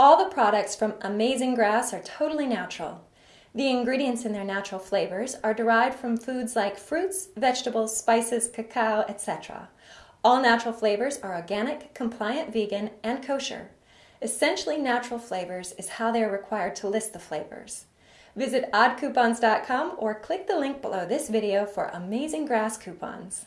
All the products from Amazing Grass are totally natural. The ingredients in their natural flavors are derived from foods like fruits, vegetables, spices, cacao, etc. All natural flavors are organic, compliant, vegan, and kosher. Essentially Natural Flavors is how they are required to list the flavors. Visit oddcoupons.com or click the link below this video for Amazing Grass coupons.